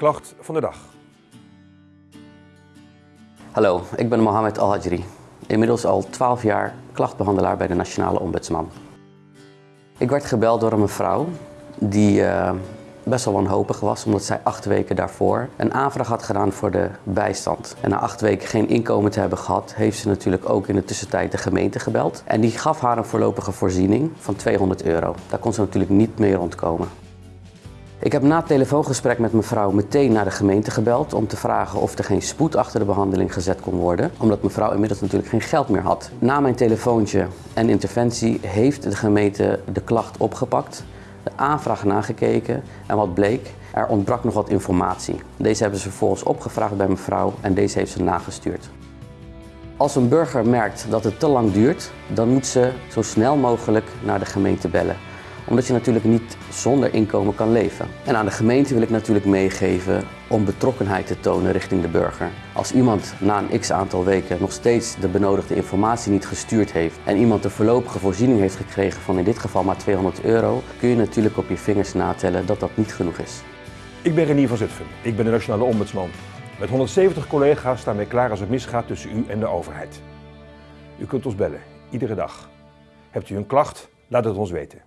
klacht van de dag. Hallo, ik ben Mohamed Al-Hajri. Inmiddels al 12 jaar klachtbehandelaar bij de Nationale Ombudsman. Ik werd gebeld door een mevrouw die uh, best wel wanhopig was omdat zij acht weken daarvoor een aanvraag had gedaan voor de bijstand. En na acht weken geen inkomen te hebben gehad, heeft ze natuurlijk ook in de tussentijd de gemeente gebeld. En die gaf haar een voorlopige voorziening van 200 euro. Daar kon ze natuurlijk niet meer ontkomen. Ik heb na het telefoongesprek met mevrouw meteen naar de gemeente gebeld om te vragen of er geen spoed achter de behandeling gezet kon worden, omdat mevrouw inmiddels natuurlijk geen geld meer had. Na mijn telefoontje en interventie heeft de gemeente de klacht opgepakt, de aanvraag nagekeken en wat bleek, er ontbrak nog wat informatie. Deze hebben ze vervolgens opgevraagd bij mevrouw en deze heeft ze nagestuurd. Als een burger merkt dat het te lang duurt, dan moet ze zo snel mogelijk naar de gemeente bellen omdat je natuurlijk niet zonder inkomen kan leven. En aan de gemeente wil ik natuurlijk meegeven om betrokkenheid te tonen richting de burger. Als iemand na een x aantal weken nog steeds de benodigde informatie niet gestuurd heeft en iemand de voorlopige voorziening heeft gekregen van in dit geval maar 200 euro, kun je natuurlijk op je vingers natellen dat dat niet genoeg is. Ik ben Renier van Zutphen. Ik ben de Nationale Ombudsman. Met 170 collega's staan wij klaar als het misgaat tussen u en de overheid. U kunt ons bellen, iedere dag. Hebt u een klacht? Laat het ons weten.